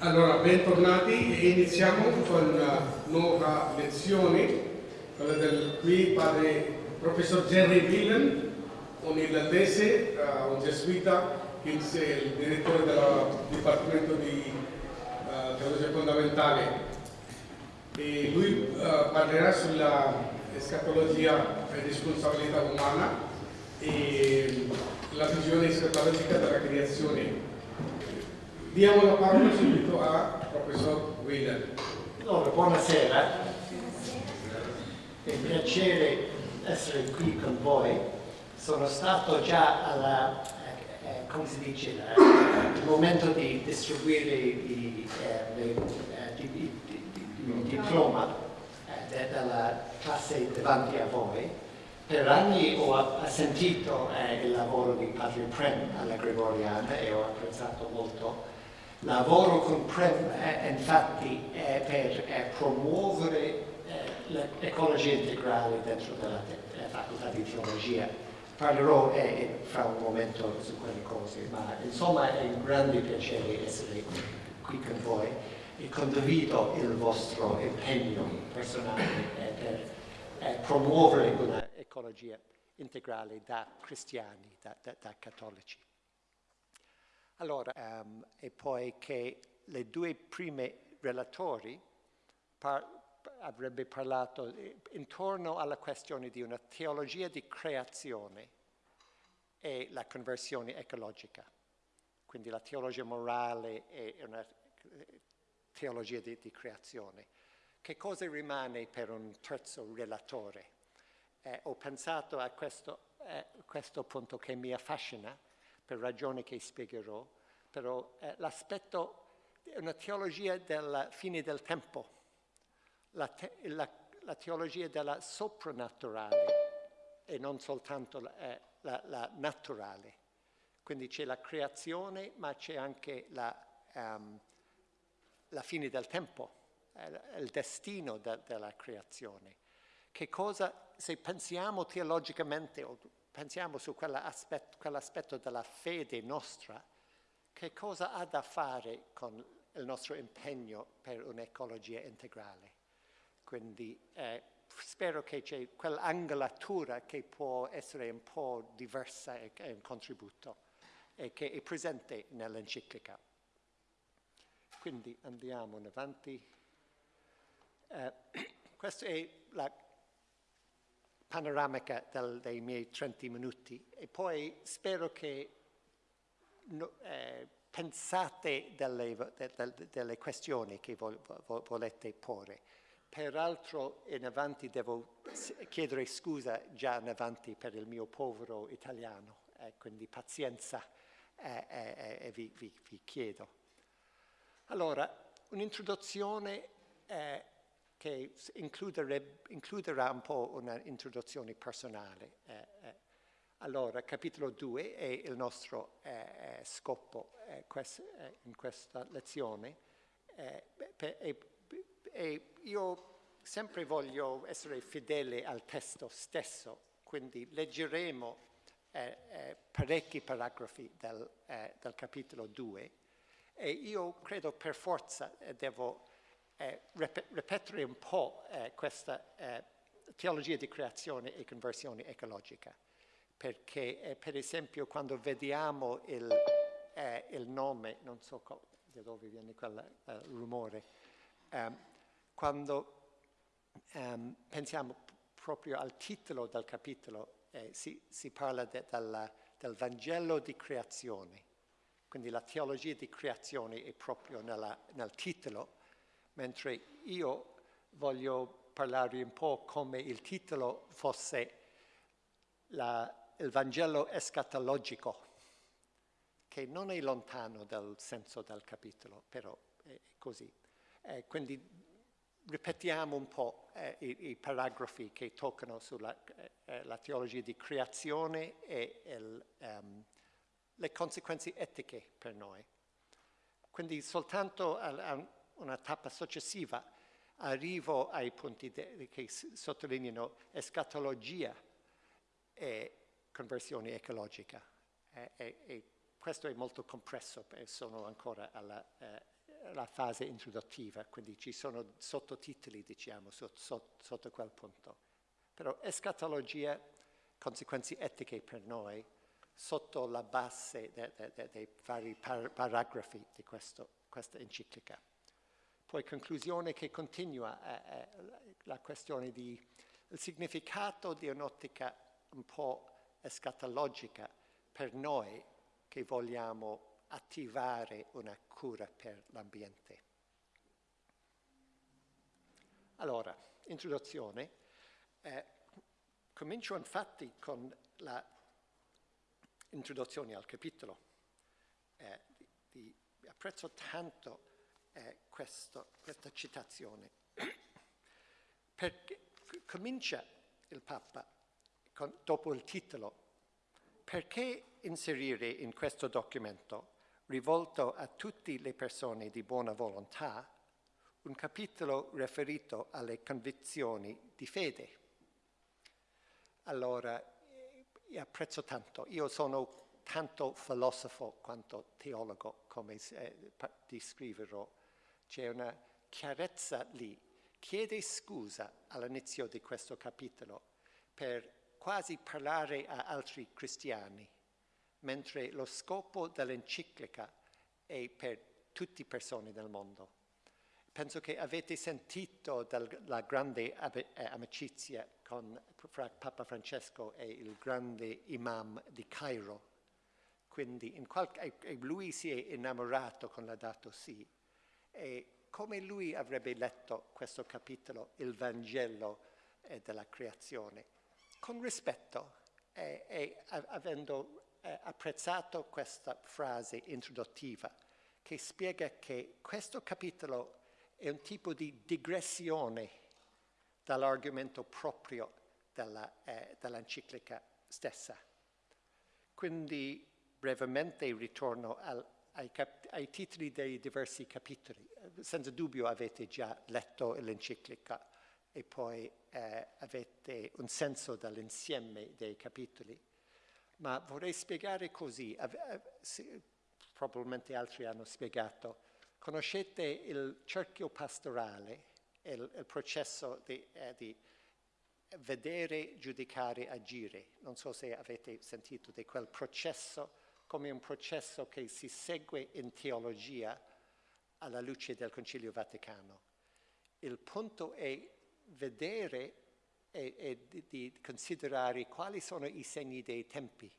Allora, bentornati e iniziamo con una nuova lezione, quella del qui padre professor Jerry Whelan, un irlandese, uh, un gesuita, che è il direttore del Dipartimento di uh, Teologia Fondamentale. E lui uh, parlerà sulla escatologia e responsabilità umana e la visione escatologica della creazione Diamo la parola subito a professor Wheeler. Allora, buonasera. È un piacere essere qui con voi. Sono stato già alla, eh, eh come dice, il momento di distribuire il eh, eh diploma eh, della classe davanti a voi. Per anni ho sentito eh, il lavoro di Padre Prem alla Gregoriana e ho apprezzato molto Lavoro con PREM eh, infatti è per è promuovere eh, l'ecologia integrale dentro la facoltà di teologia. Parlerò eh, fra un momento su quelle cose, ma insomma è un grande piacere essere qui con voi e condivido il vostro impegno personale eh, per eh, promuovere un'ecologia integrale da cristiani, da, da, da cattolici. Allora, um, e poi che le due prime relatori par avrebbe parlato eh, intorno alla questione di una teologia di creazione e la conversione ecologica. Quindi la teologia morale e una eh, teologia di, di creazione. Che cosa rimane per un terzo relatore? Eh, ho pensato a questo, eh, questo punto che mi affascina per ragioni che spiegherò, però eh, l'aspetto è una teologia della fine del tempo, la, te, la, la teologia della soprannaturale e non soltanto la, eh, la, naturale. Quindi c'è la creazione, ma c'è anche la, um, la, fine del tempo, eh, il destino de, della creazione. Che cosa, se pensiamo teologicamente o pensiamo su quell'aspetto, quell'aspetto della fede nostra, che cosa ha da fare con il nostro impegno per un'ecologia integrale. Quindi eh, spero che c'è quell'angolatura che può essere un po' diversa e è un contributo e che è presente nell'enciclica. Quindi andiamo in avanti. Eh, questa è la panoramica del, dei miei 30 minuti e poi spero che no, eh, pensate delle, de, de, delle, questioni che vo, vo, volete porre. Peraltro in avanti devo chiedere scusa già in avanti per il mio povero italiano, eh, quindi pazienza eh, eh, eh vi, vi, vi, chiedo. Allora, un'introduzione eh, che includerà un po' un'introduzione personale. Eh, eh. allora, capitolo 2 è il nostro eh, eh scopo eh, quest in questa lezione e io sempre voglio essere fedele al testo stesso, quindi leggeremo parecchi paragrafi del, del capitolo 2 e io credo per forza devo eh, ripetere un po' eh, questa eh, teologia di creazione e conversione ecologica, perché eh, per esempio quando vediamo il, eh, il nome, non so da dove viene quel rumore, ehm, quando ehm, pensiamo proprio al titolo del capitolo, si, si, parla de, della, del Vangelo di creazione, quindi la teologia di creazione è proprio nella, nel titolo, mentre io voglio parlare un po' come il titolo fosse la, il Vangelo escatologico, che non è lontano dal senso del capitolo, però è così. Eh, quindi ripetiamo un po' eh, i, i, paragrafi che toccano sulla eh, teologia di creazione e il, um, le conseguenze etiche per noi. Quindi soltanto a, a una tappa successiva arrivo ai punti che sottolineano escatologia e conversione ecologica. E, e, e questo è molto compresso, sono ancora alla, eh, la fase introduttiva, quindi ci sono sottotitoli, diciamo, sotto, sotto quel punto. Però escatologia, conseguenze etiche per noi, sotto la base dei de, de, de vari par paragrafi di questo, questa enciclica. Poi conclusione che continua è, è la questione del significato di un'ottica un po' escatologica per noi che vogliamo attivare una cura per l'ambiente. Allora, introduzione. Eh, comincio infatti con l'introduzione al capitolo. Eh, di, di, apprezzo tanto eh, questo, questa citazione, perché comincia il Papa con, dopo il titolo perché inserire in questo documento, rivolto a tutte le persone di buona volontà, un capitolo riferito alle convinzioni di fede? Allora, io apprezzo tanto, io sono tanto filosofo quanto teologo, come eh, descriverò. C'è una chiarezza lì. Chiede scusa all'inizio di questo capitolo per quasi parlare a altri cristiani, mentre lo scopo dell'enciclica è per tutte le persone del mondo. Penso che avete sentito della grande eh, amicizia con, Papa Francesco e il grande imam di Cairo. Quindi qualche, lui si è innamorato con la dato sì. E come lui avrebbe letto questo capitolo, il Vangelo eh, della creazione? con rispetto e, e avendo eh, apprezzato questa frase introduttiva che spiega che questo capitolo è un tipo di digressione dall'argomento proprio eh, dell'enciclica stessa. Quindi brevemente ritorno al, ai, ai, titoli dei diversi capitoli. Senza dubbio avete già letto l'enciclica e poi eh, avete un senso dell'insieme dei capitoli. Ma vorrei spiegare così, probabilmente altri hanno spiegato, conoscete il cerchio pastorale, il, il processo di, eh, di vedere, giudicare, agire. Non so se avete sentito di quel processo come un processo che si segue in teologia alla luce del Concilio Vaticano. Il punto è vedere e, e di, di, considerare quali sono i segni dei tempi.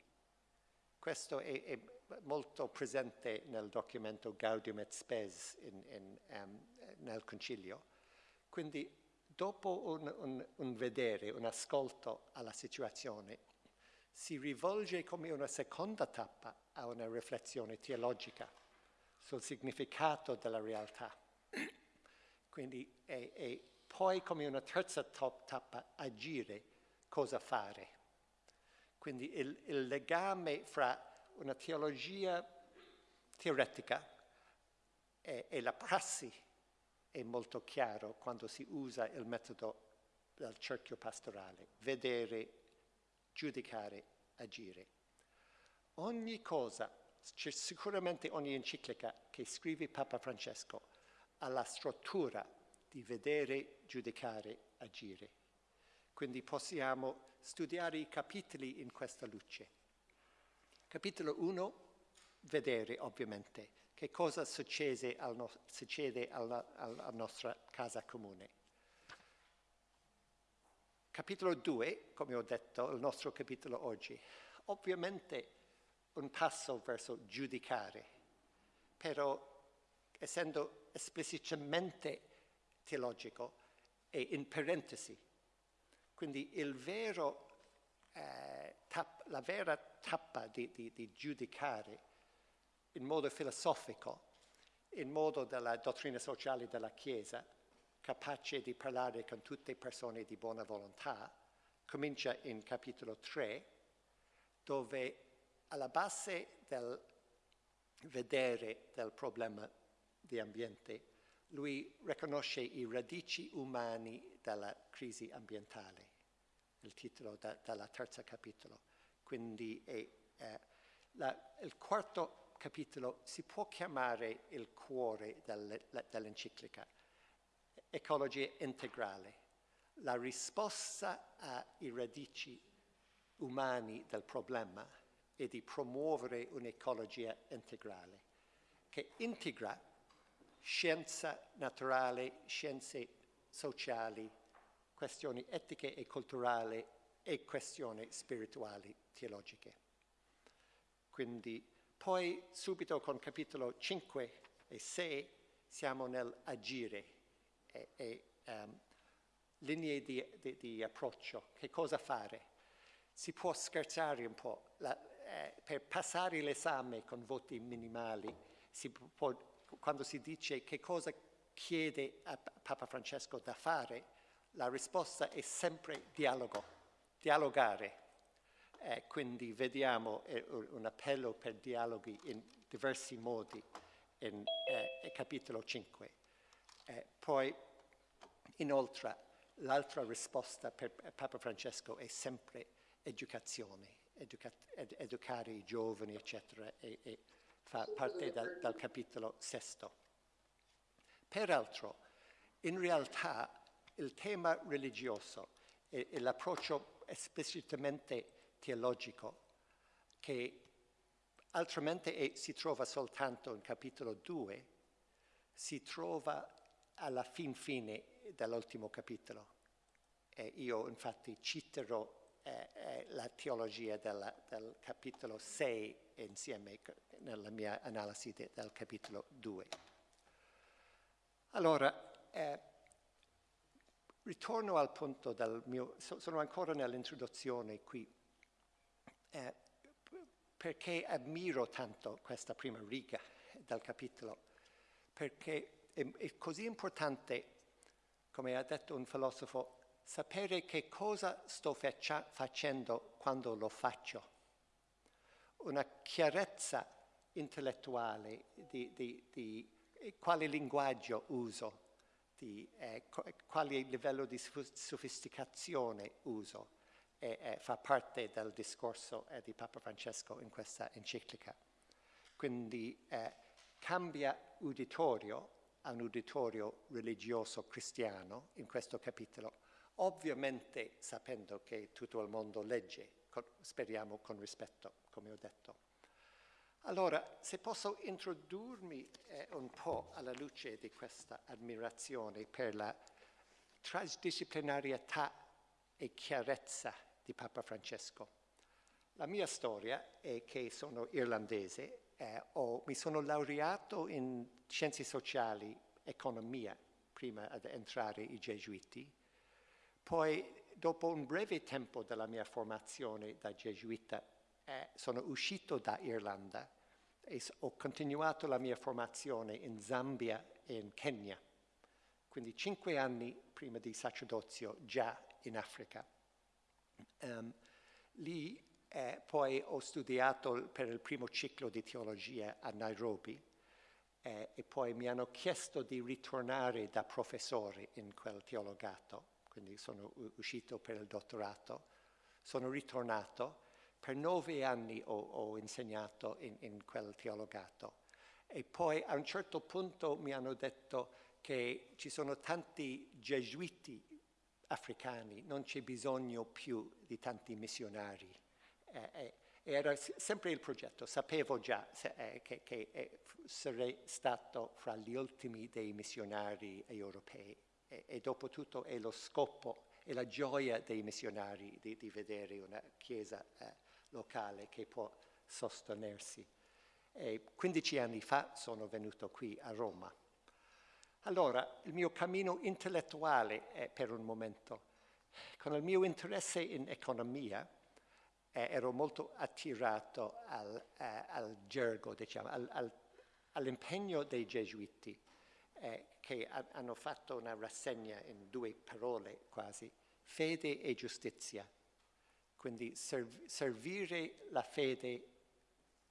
Questo è, è molto presente nel documento Gaudium et Spes in, in, um, nel Concilio. Quindi dopo un, un, un vedere, un ascolto alla situazione, si rivolge come una seconda tappa a una riflessione teologica sul significato della realtà. Quindi è, è poi come una terza tappa agire, cosa fare. Quindi il, il legame fra una teologia teoretica e, e, la prassi è molto chiaro quando si usa il metodo del cerchio pastorale, vedere, giudicare, agire. Ogni cosa, sicuramente ogni enciclica che scrive Papa Francesco ha la struttura di vedere, giudicare, agire. Quindi possiamo studiare i capitoli in questa luce. Capitolo 1, vedere ovviamente che cosa succede, al no succede alla, alla nostra casa comune. Capitolo 2, come ho detto, il nostro capitolo oggi, ovviamente un passo verso giudicare, però essendo esplicitamente teologico è in parentesi. Quindi vero, eh, tap, la vera tappa di, di, di giudicare in modo filosofico, in modo della dottrina sociale della Chiesa, capace di parlare con tutte le persone di buona volontà, comincia in capitolo 3, dove alla base del vedere del problema di ambiente lui riconosce i radici umani della crisi ambientale, il titolo da, della terza capitolo. Quindi è, eh, la, il quarto capitolo si può chiamare il cuore dell'enciclica, ecologia integrale, la risposta ai radici umani del problema è di promuovere un'ecologia integrale che integra scienza naturale, scienze sociali, questioni etiche e culturali e questioni spirituali teologiche. Quindi poi subito con capitolo 5 e 6 siamo nell'agire e, e um, linee di, di, di, approccio, che cosa fare. Si può scherzare un po', la, eh, per passare l'esame con voti minimali, si può, quando si dice che cosa chiede a Papa Francesco da fare, la risposta è sempre dialogo, dialogare. Eh, quindi vediamo eh, un appello per dialoghi in diversi modi in eh, capitolo 5. Poi, inoltre, l'altra risposta per Papa Francesco è sempre educazione, educa ed educare i giovani, eccetera, e, e fa parte dal, dal capitolo sesto. Peraltro, in realtà, il tema religioso e, e l'approccio esplicitamente teologico, che altrimenti è, si trova soltanto in capitolo 2, si trova alla fin fine dell'ultimo capitolo. E io infatti citerò eh, eh, la teologia della, del capitolo 6 insieme nella mia analisi de, del capitolo 2. Allora, eh, Ritorno al punto del mio, sono ancora nell'introduzione qui, eh, perché ammiro tanto questa prima riga del capitolo, perché è, è così importante, come ha detto un filosofo, sapere che cosa sto facendo quando lo faccio. Una chiarezza intellettuale di, di, di quale linguaggio uso di eh, quale livello di sofisticazione uso e, e fa parte del discorso eh, di Papa Francesco in questa enciclica. Quindi eh, cambia uditorio a un uditorio religioso cristiano in questo capitolo, ovviamente sapendo che tutto il mondo legge, speriamo con rispetto, come ho detto. Allora, se posso introdurmi eh, un po' alla luce di questa ammirazione per la transdisciplinarietà e chiarezza di Papa Francesco. La mia storia è che sono irlandese, eh, ho, mi sono laureato in scienze sociali, economia, prima di entrare i gesuiti, poi dopo un breve tempo della mia formazione da gesuita eh, sono uscito da Irlanda e ho continuato la mia formazione in Zambia e in Kenya. Quindi cinque anni prima di sacerdozio già in Africa. Um, lì eh, poi ho studiato per il primo ciclo di teologia a Nairobi eh, e poi mi hanno chiesto di ritornare da professore in quel teologato, quindi sono uscito per il dottorato, sono ritornato. Per nove anni ho, ho insegnato in, in, quel teologato. E poi a un certo punto mi hanno detto che ci sono tanti gesuiti africani, non c'è bisogno più di tanti missionari. Eh, eh, era sempre il progetto, sapevo già eh, che, che sarei stato fra gli ultimi dei missionari europei e, e dopo tutto è lo scopo e la gioia dei missionari di, di vedere una chiesa eh, locale che può sostenersi. E 15 anni fa sono venuto qui a Roma. Allora, il mio cammino intellettuale è per un momento, con il mio interesse in economia, eh, ero molto attirato al, eh, al gergo, diciamo, al, al, all'impegno dei gesuiti, eh, che ha, hanno fatto una rassegna in due parole quasi, fede e giustizia quindi serv servire la fede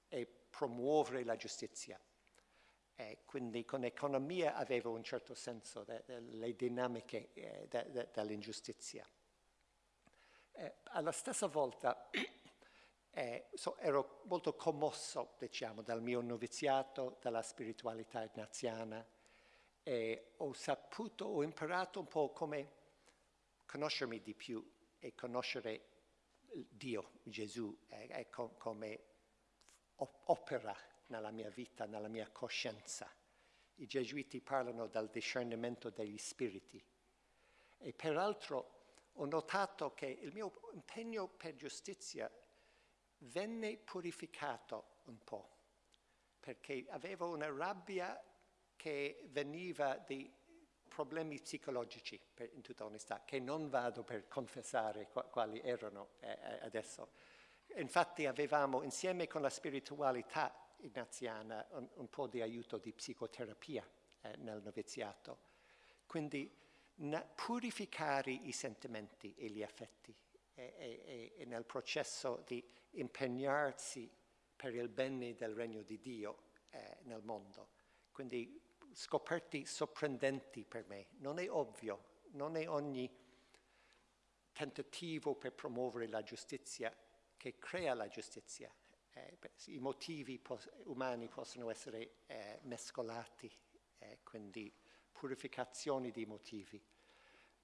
e promuovere la giustizia. E quindi con economia avevo un certo senso delle dinamiche eh, de, de, dell'ingiustizia. Eh, alla stessa volta eh, eh, so, ero molto commosso, diciamo, dal mio noviziato, dalla spiritualità ignaziana e ho saputo, ho imparato un po' come conoscermi di più e conoscere Dio, Gesù, e, e com come opera nella mia vita, nella mia coscienza. I gesuiti parlano del discernimento degli spiriti e peraltro ho notato che il mio impegno per giustizia venne purificato un po', perché avevo una rabbia che veniva di problemi psicologici, per, in tutta onestà, che non vado per confessare quali erano eh, eh, adesso. Infatti avevamo insieme con la spiritualità ignaziana un, un po' di aiuto di psicoterapia eh, nel noviziato. Quindi purificare i sentimenti e gli affetti e, e, e, nel processo di impegnarsi per il bene del regno di Dio eh, nel mondo. Quindi scoperti sorprendenti per me. Non è ovvio, non è ogni tentativo per promuovere la giustizia che crea la giustizia. Eh, I motivi umani possono essere eh, mescolati, eh, quindi purificazioni di motivi.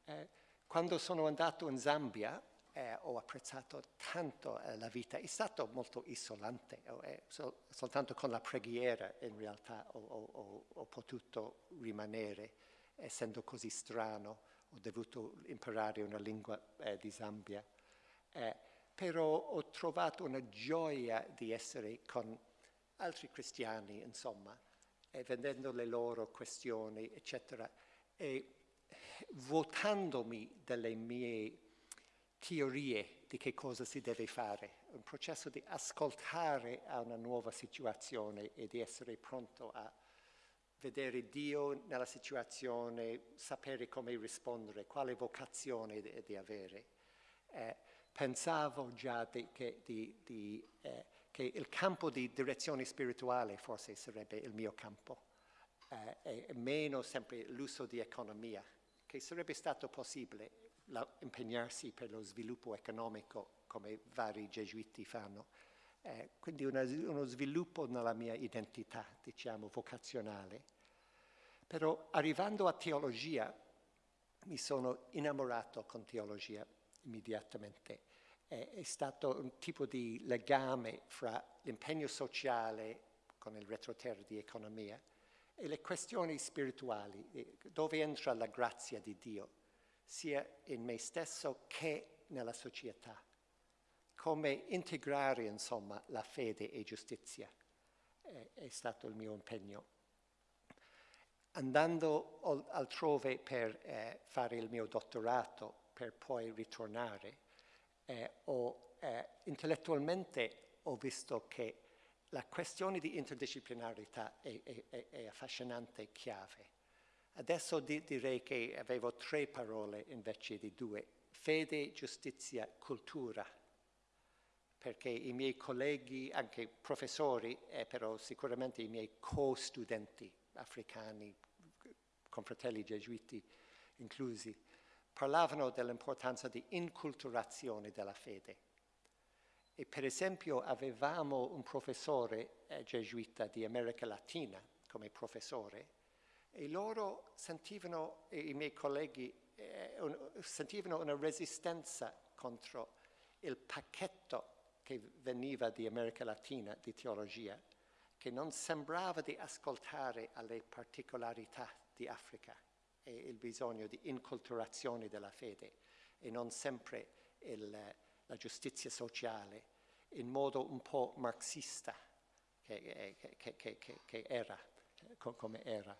Eh, quando sono andato in Zambia eh, ho apprezzato tanto eh, la vita, è stato molto isolante, eh, sol soltanto con la preghiera in realtà ho, ho, ho, potuto rimanere, essendo così strano, ho dovuto imparare una lingua eh, di Zambia, eh, però ho trovato una gioia di essere con altri cristiani, insomma, e vedendo le loro questioni, eccetera, e votandomi delle mie teorie di che cosa si deve fare, un processo di ascoltare a una nuova situazione e di essere pronto a vedere Dio nella situazione, sapere come rispondere, quale vocazione di, di avere. Eh, pensavo già di, che, di, eh, che, il campo di direzione spirituale forse sarebbe il mio campo, eh, e meno sempre l'uso di economia, che sarebbe stato possibile la, impegnarsi per lo sviluppo economico come vari gesuiti fanno. Eh, quindi una, uno sviluppo nella mia identità, diciamo, vocazionale. Però arrivando a teologia mi sono innamorato con teologia immediatamente. Eh, è stato un tipo di legame fra l'impegno sociale con il retroterra di economia e le questioni spirituali, eh, dove entra la grazia di Dio sia in me stesso che nella società. Come integrare, insomma, la fede e giustizia è, è stato il mio impegno. Andando altrove per eh, fare il mio dottorato, per poi ritornare, eh, ho, eh, intellettualmente ho visto che la questione di interdisciplinarità è, è, è affascinante e chiave Adesso di direi che avevo tre parole invece di due. Fede, giustizia, cultura. Perché i miei colleghi, anche professori, e però sicuramente i miei co-studenti africani, confratelli gesuiti inclusi, parlavano dell'importanza di inculturazione della fede. E per esempio avevamo un professore eh, gesuita di America Latina come professore e loro sentivano, i miei colleghi, eh, un, sentivano una resistenza contro il pacchetto che veniva di America Latina di teologia, che non sembrava di ascoltare alle particolarità di Africa e il bisogno di inculturazione della fede e non sempre il, la giustizia sociale in modo un po' marxista che, che, che, che era, come era.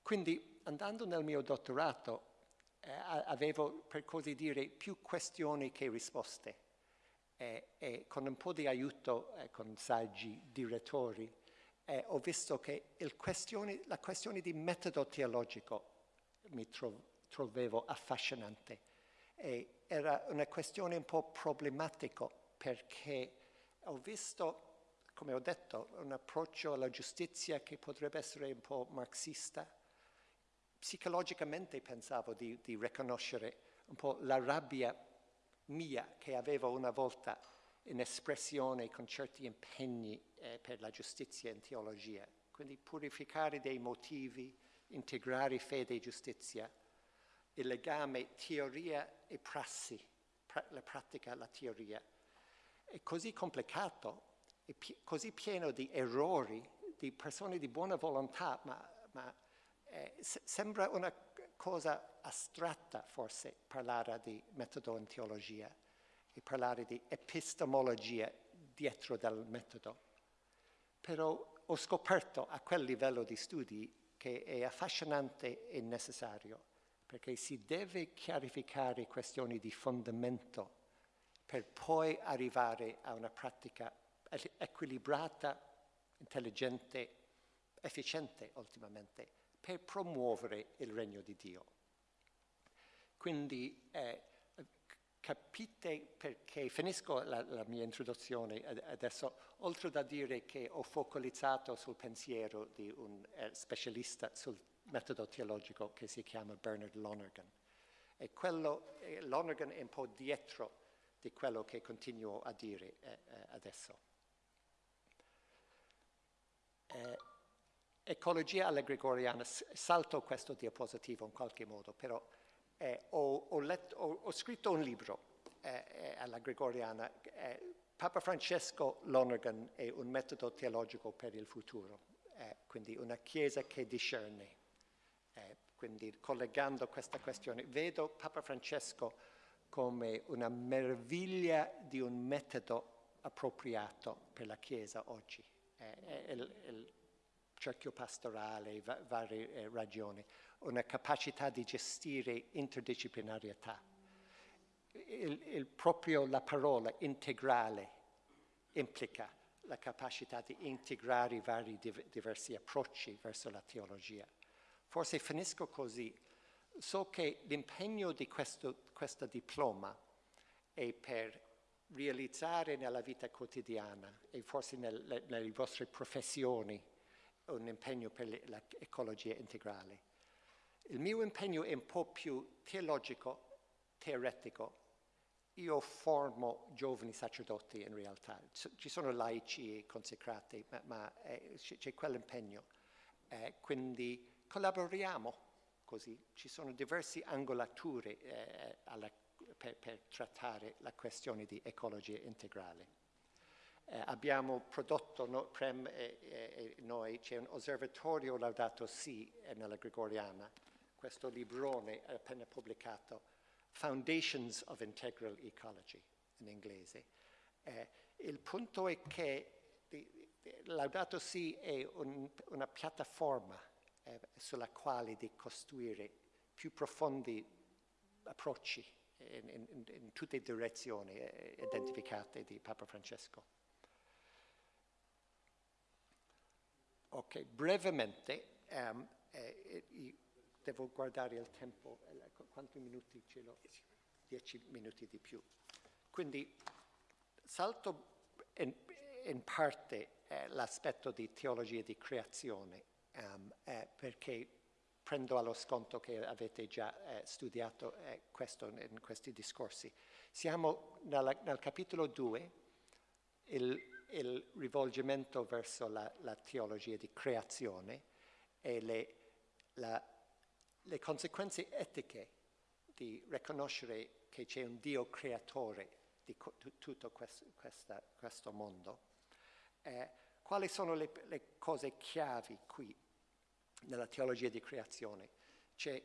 Quindi andando nel mio dottorato eh, avevo per così dire più questioni che risposte eh, e con un po' di aiuto eh, con saggi direttori eh, ho visto che questione, la questione di metodo teologico mi tro trovevo affascinante e era una questione un po' problematica perché ho visto come ho detto, un approccio alla giustizia che potrebbe essere un po' marxista, psicologicamente pensavo di, di riconoscere un po' la rabbia mia che avevo una volta in espressione con certi impegni eh, per la giustizia in teologia. Quindi purificare dei motivi, integrare fede e giustizia, il legame teoria e prassi, pra la pratica, la teoria. È così complicato, è così pieno di errori, di persone di buona volontà, ma, ma eh, sembra una cosa astratta forse parlare di metodo in teologia e parlare di epistemologia dietro del metodo. Però ho scoperto a quel livello di studi che è affascinante e necessario, perché si deve chiarificare questioni di fondamento per poi arrivare a una pratica equilibrata, intelligente, efficiente ultimamente, per promuovere il regno di Dio. Quindi eh, capite perché, finisco la, la, mia introduzione adesso, oltre da dire che ho focalizzato sul pensiero di un eh, specialista sul metodo teologico che si chiama Bernard Lonergan. E quello, eh, Lonergan è un po' dietro di quello che continuo a dire eh, adesso. Ecologia alla gregoriana, salto questo diapositivo in qualche modo, però eh, ho, ho, letto, ho, ho, scritto un libro eh, eh alla Gregoriana, Papa Francesco Lonergan è un metodo teologico per il futuro, eh, quindi una chiesa che discerne. Eh, quindi collegando questa questione, vedo Papa Francesco come una meraviglia di un metodo appropriato per la Chiesa oggi. il, il, cerchio pastorale, va varie eh, ragioni, una capacità di gestire interdisciplinarietà. Il, il proprio la parola integrale implica la capacità di integrare i vari div diversi approcci verso la teologia. Forse finisco così. So che l'impegno di questo, questo diploma è per realizzare nella vita quotidiana e forse nel, nelle vostre professioni un impegno per l'ecologia integrale. Il mio impegno è un po' più teologico, teoretico. Io formo giovani sacerdoti in realtà, ci sono laici e consecrati, ma, ma eh, c'è quell'impegno. Eh, quindi collaboriamo così, ci sono diverse angolature eh, alla, per, per trattare la questione di ecologia integrale. Eh, abbiamo prodotto, no, Prem e, e, e noi, c'è un osservatorio Laudato Si eh, nella Gregoriana, questo librone appena pubblicato, Foundations of Integral Ecology in inglese. Eh, il punto è che Laudato Si è un, una piattaforma eh, sulla quale di costruire più profondi approcci in, in, in tutte le direzioni eh, identificate di Papa Francesco. Ok, brevemente, um, eh, eh, devo guardare il tempo, eh, quanti minuti ce l'ho? Dieci minuti di più. Quindi salto in, in parte eh, l'aspetto di teologia di creazione, um, perché prendo allo sconto che avete già studiato questo in questi discorsi. Siamo nella, nel capitolo 2, il il rivolgimento verso la, la teologia di creazione e le, la, le conseguenze etiche di riconoscere che c'è un Dio creatore di tutto questo, questa, questo mondo. Eh, quali sono le, le, cose chiavi qui nella teologia di creazione? C'è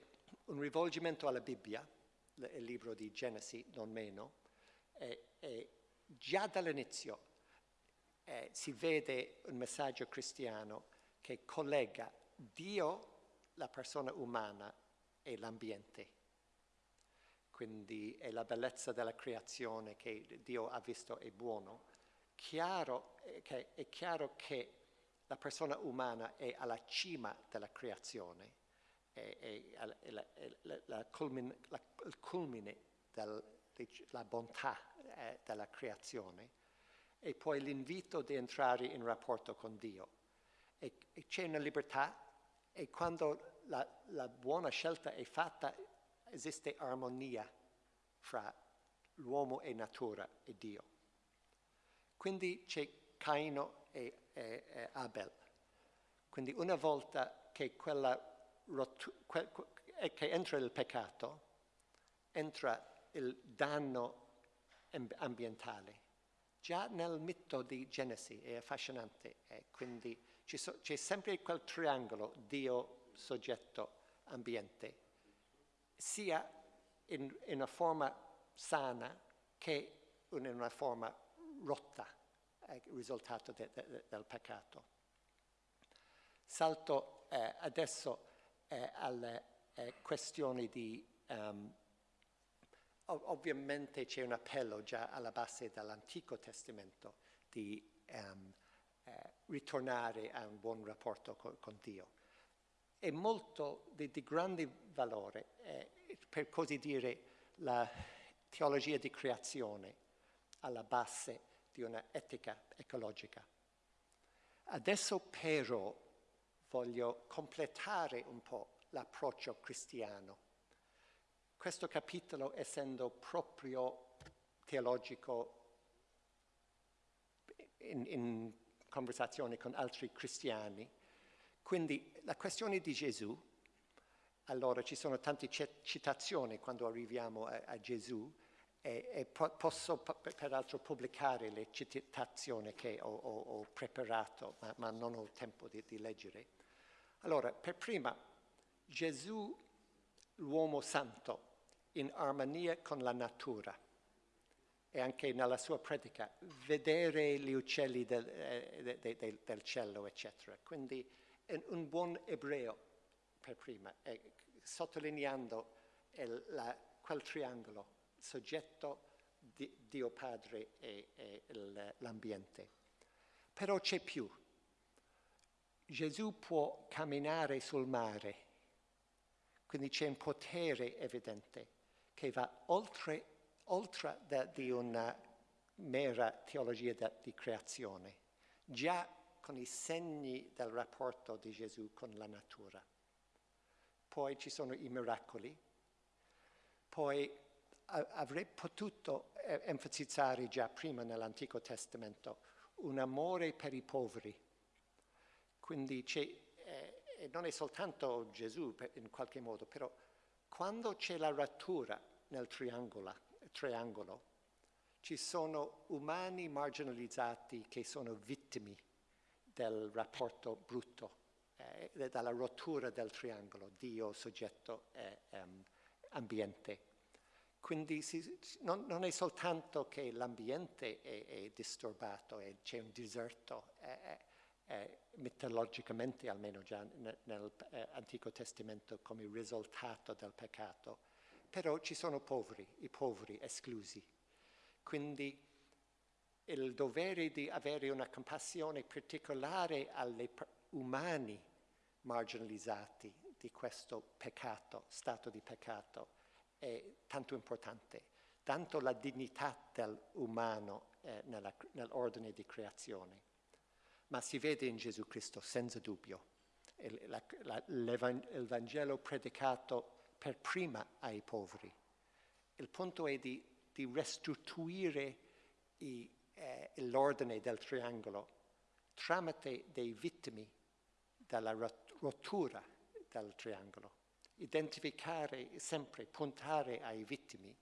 un rivolgimento alla Bibbia, il libro di Genesi non meno, e, e già dall'inizio eh, si vede un messaggio cristiano che collega Dio, la persona umana e l'ambiente. Quindi è la bellezza della creazione che Dio ha visto è buono. Chiaro, eh, che, è chiaro che la persona umana è alla cima della creazione, è, è, è, la, la, la culmine, il culmine della bontà eh, della creazione e poi l'invito di entrare in rapporto con Dio. E, e c'è una libertà e quando la, la buona scelta è fatta esiste armonia fra l'uomo e natura e Dio. Quindi c'è Caino e, e, e, Abel. Quindi una volta che, que, che entra il peccato, entra il danno ambientale. Già nel mito di Genesi è affascinante, eh, quindi so, c'è sempre quel triangolo Dio, soggetto, ambiente, sia in, in una forma sana che in una forma rotta, eh, risultato de, de, del peccato. Salto eh, adesso eh, alle eh, questioni di... Um, ovviamente c'è un appello già alla base dell'Antico Testamento di um, eh, ritornare a un buon rapporto con, con Dio. È molto di, di grande valore, eh, per così dire, la teologia di creazione alla base di un'etica ecologica. Adesso però voglio completare un po' l'approccio cristiano. Questo capitolo, essendo proprio teologico in, in conversazione con altri cristiani, quindi la questione di Gesù, allora ci sono tante citazioni quando arriviamo a, a Gesù, e, e po posso peraltro pubblicare le citazioni che ho, ho, ho preparato, ma, ma, non ho tempo di, di leggere. Allora, per prima, Gesù, l'uomo santo, in armonia con la natura e anche nella sua predica, vedere gli uccelli del, eh, de, de, del cielo, eccetera. Quindi un buon ebreo, per prima, eh, sottolineando il, la, quel triangolo soggetto, di, Dio Padre e, e l'ambiente. Però c'è più. Gesù può camminare sul mare, quindi c'è un potere evidente che va oltre, oltre da, di una mera teologia da, di creazione, già con i segni del rapporto di Gesù con la natura. Poi ci sono i miracoli, poi avrei potuto eh, enfatizzare già prima nell'Antico Testamento un amore per i poveri. Quindi eh, non è soltanto Gesù in qualche modo, però quando c'è la rottura nel triangolo, ci sono umani marginalizzati che sono vittime del rapporto brutto, eh, dalla rottura del triangolo, Dio, soggetto e um, ambiente. Quindi si, non, non, è soltanto che l'ambiente è, è, disturbato c'è un deserto, è, è, mitologicamente almeno già nell'Antico eh, Testamento come risultato del peccato, però ci sono poveri, i poveri esclusi. Quindi il dovere di avere una compassione particolare agli umani marginalizzati di questo peccato, stato di peccato, è tanto importante, tanto la dignità dell'umano eh, nell'ordine di creazione, ma si vede in Gesù Cristo senza dubbio. Il, Vangelo predicato per prima ai poveri. Il punto è di, di restituire i, eh, l'ordine del triangolo tramite dei vittimi dalla rottura del triangolo identificare sempre, puntare ai vittimi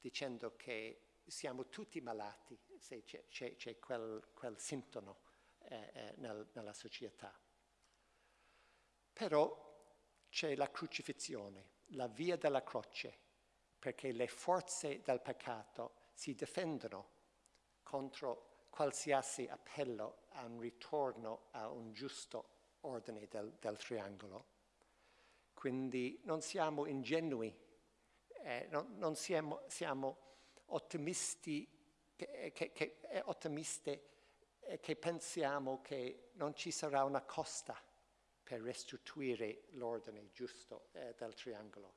dicendo che siamo tutti malati se c'è, quel, quel, sintomo eh, eh, nel, nella società. Però c'è la crucifissione, la via della croce, perché le forze del peccato si difendono contro qualsiasi appello a un ritorno a un giusto ordine del, del triangolo quindi non siamo ingenui, eh, non, non siamo, siamo, ottimisti, che, che, che, eh, ottimiste eh, che pensiamo che non ci sarà una costa per restituire l'ordine giusto eh, del triangolo.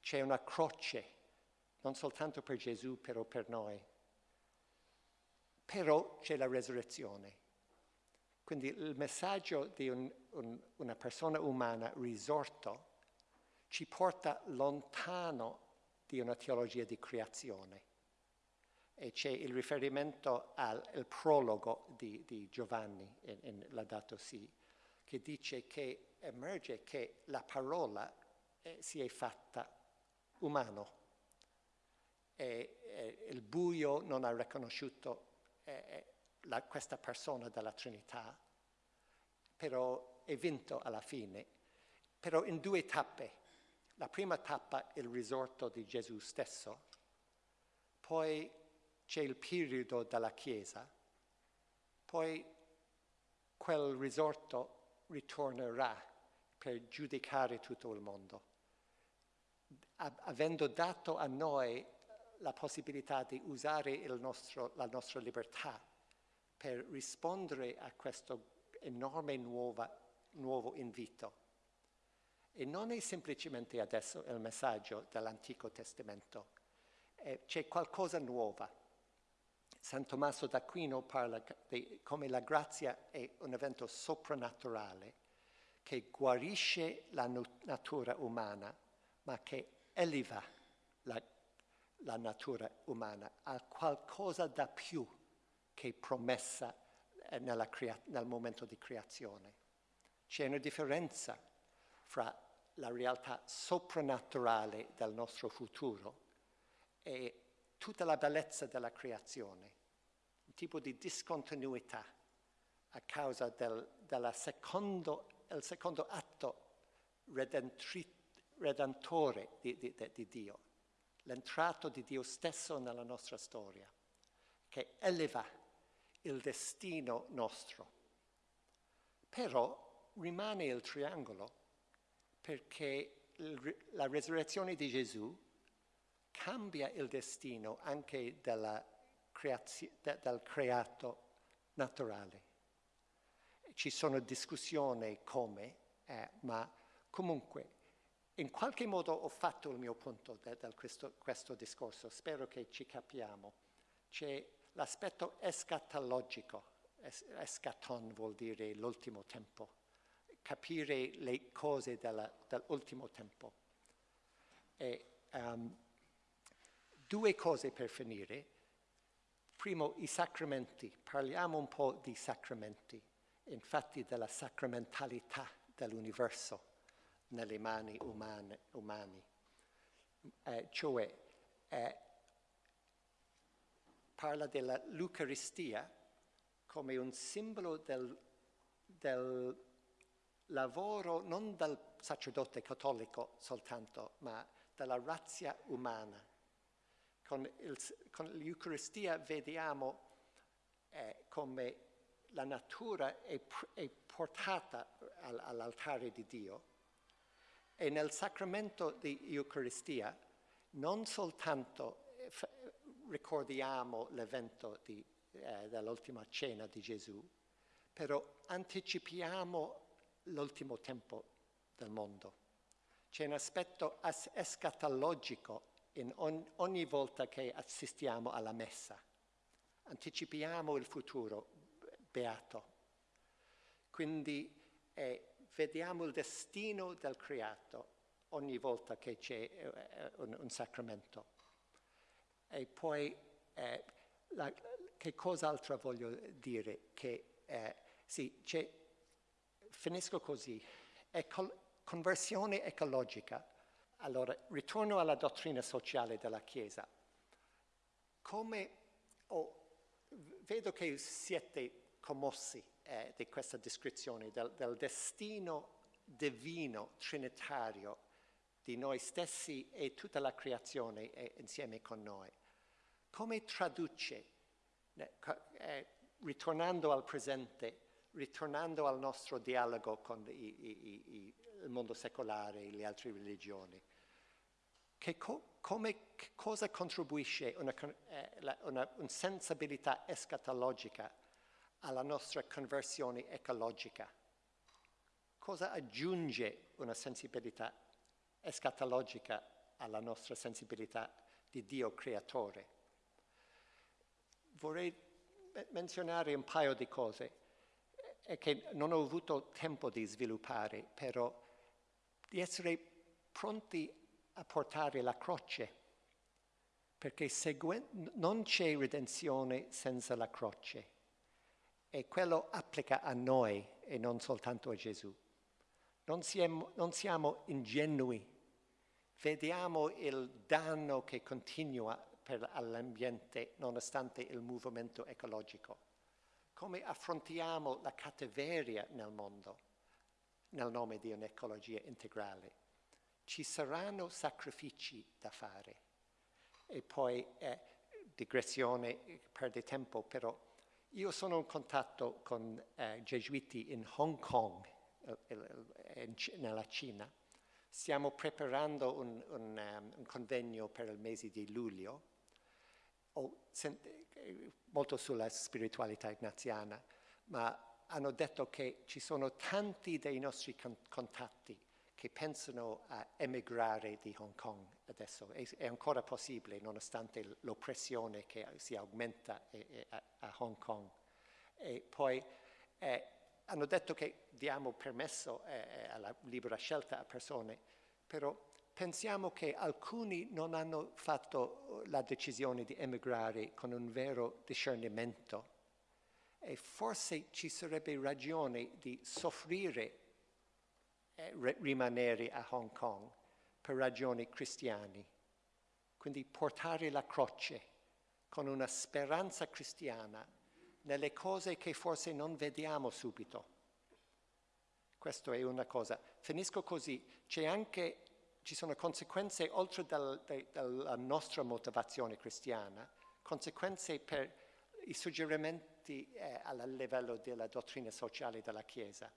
C'è una croce, non soltanto per Gesù, però per noi. Però c'è la resurrezione. Quindi il messaggio di un, un, una persona umana risorto ci porta lontano di una teologia di creazione c'è il riferimento al, prologo di, di Giovanni in, in Laudato Si, che dice che emerge che la parola eh, si è fatta umano e, e il buio non ha riconosciuto eh, la, questa persona della Trinità, però è vinto alla fine, però in due tappe. La prima tappa è il risorto di Gesù stesso, poi c'è il periodo della Chiesa, poi quel risorto ritornerà per giudicare tutto il mondo, avendo dato a noi la possibilità di usare nostro, la nostra libertà per rispondere a questo enorme nuova, nuovo invito. E non è semplicemente adesso il messaggio dell'Antico Testamento, eh, c'è qualcosa nuovo. San Tommaso d'Aquino parla di come la grazia è un evento soprannaturale che guarisce la natura umana, ma che eleva la la natura umana, a qualcosa da più che promessa eh, nel momento di creazione. C'è una differenza fra la realtà soprannaturale del nostro futuro e tutta la bellezza della creazione, un tipo di discontinuità a causa del secondo, secondo atto redentore di, di, di Dio l'entrato di Dio stesso nella nostra storia, che eleva il destino nostro. Però rimane il triangolo perché la resurrezione di Gesù cambia il destino anche della del creato naturale. Ci sono discussioni come, eh, ma comunque in qualche modo ho fatto il mio punto da, da questo, questo, discorso, spero che ci capiamo. C'è l'aspetto escatologico, es, escaton vuol dire l'ultimo tempo, capire le cose dell'ultimo tempo. E, um, due cose per finire. Primo, i sacramenti. Parliamo un po' di sacramenti, infatti della sacramentalità dell'universo nelle mani umane, umane. Eh, cioè eh, parla dell'Eucaristia come un simbolo del, del, lavoro non del sacerdote cattolico soltanto, ma della razza umana. Con, l'Eucaristia vediamo eh, come la natura è, è portata all'altare di Dio e nel sacramento di Eucaristia non soltanto eh, ricordiamo l'evento eh, dell'ultima cena di Gesù, però anticipiamo l'ultimo tempo del mondo. C'è un aspetto escatologico on ogni volta che assistiamo alla messa. Anticipiamo il futuro beato. Quindi eh, vediamo il destino del creato ogni volta che c'è eh, un, un, sacramento. E poi, eh, la, che cos'altro voglio dire? Che, eh, sì, finisco così. Ecol conversione ecologica. Allora, ritorno alla dottrina sociale della Chiesa. Come oh, vedo che siete commossi eh, di questa descrizione del, del destino divino, trinitario di noi stessi e tutta la creazione è insieme con noi. Come traduce, eh, ritornando al presente, ritornando al nostro dialogo con i, i, i, il mondo secolare e le altre religioni, che co come, cosa contribuisce una, eh, una, una sensibilità escatologica alla nostra conversione ecologica? Cosa aggiunge una sensibilità escatologica alla nostra sensibilità di Dio creatore? Vorrei menzionare un paio di cose che non ho avuto tempo di sviluppare, però di essere pronti a portare la croce perché non c'è redenzione senza la croce e quello applica a noi e non soltanto a Gesù. Non siamo, non siamo ingenui, vediamo il danno che continua per all'ambiente nonostante il movimento ecologico. Come affrontiamo la cattiveria nel mondo nel nome di un'ecologia integrale? Ci saranno sacrifici da fare e poi eh, digressione, perde tempo, però io sono in contatto con eh, gesuiti in Hong Kong, nella Cina. Stiamo preparando un, un, um, un convegno per il mese di luglio molto sulla spiritualità ignaziana, ma hanno detto che ci sono tanti dei nostri contatti che pensano a emigrare di Hong Kong adesso. È, è ancora possibile nonostante l'oppressione che si aumenta a, Hong Kong. E poi eh, hanno detto che diamo permesso eh, alla libera scelta a persone, però pensiamo che alcuni non hanno fatto la decisione di emigrare con un vero discernimento e forse ci sarebbe ragione di soffrire e rimanere a Hong Kong per ragioni cristiane. Quindi portare la croce con una speranza cristiana nelle cose che forse non vediamo subito. Questa è una cosa. Finisco così. Anche ci sono conseguenze oltre dal, dalla nostra motivazione cristiana, conseguenze per i suggerimenti eh, a livello della dottrina sociale della Chiesa.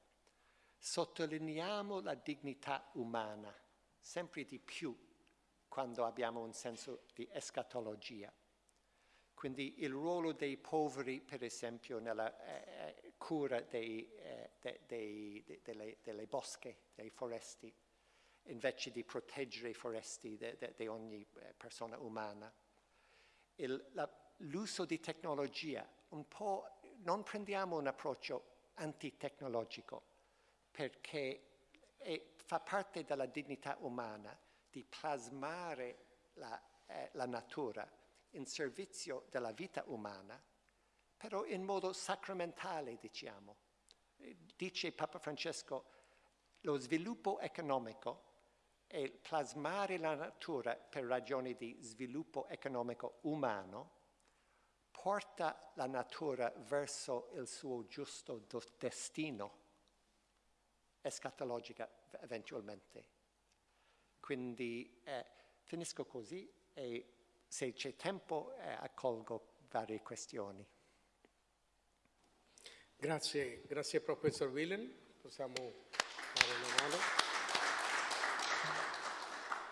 Sottolineiamo la dignità umana sempre di più quando abbiamo un senso di escatologia. Quindi il ruolo dei poveri, per esempio, nella eh, eh cura dei, eh, de, de, de, delle, delle bosche, dei foresti, invece di proteggere i foresti di ogni eh, persona umana. l'uso di tecnologia, un po' non prendiamo un approccio antitecnologico perché è, fa parte della dignità umana di plasmare la, eh, la natura in servizio della vita umana, però in modo sacramentale, diciamo. Dice Papa Francesco, lo sviluppo economico e plasmare la natura per ragioni di sviluppo economico umano porta la natura verso il suo giusto destino escatologica eventualmente. Quindi eh, finisco così e se c'è tempo eh, accolgo varie questioni. Grazie, grazie professor Willen, possiamo fare una mano.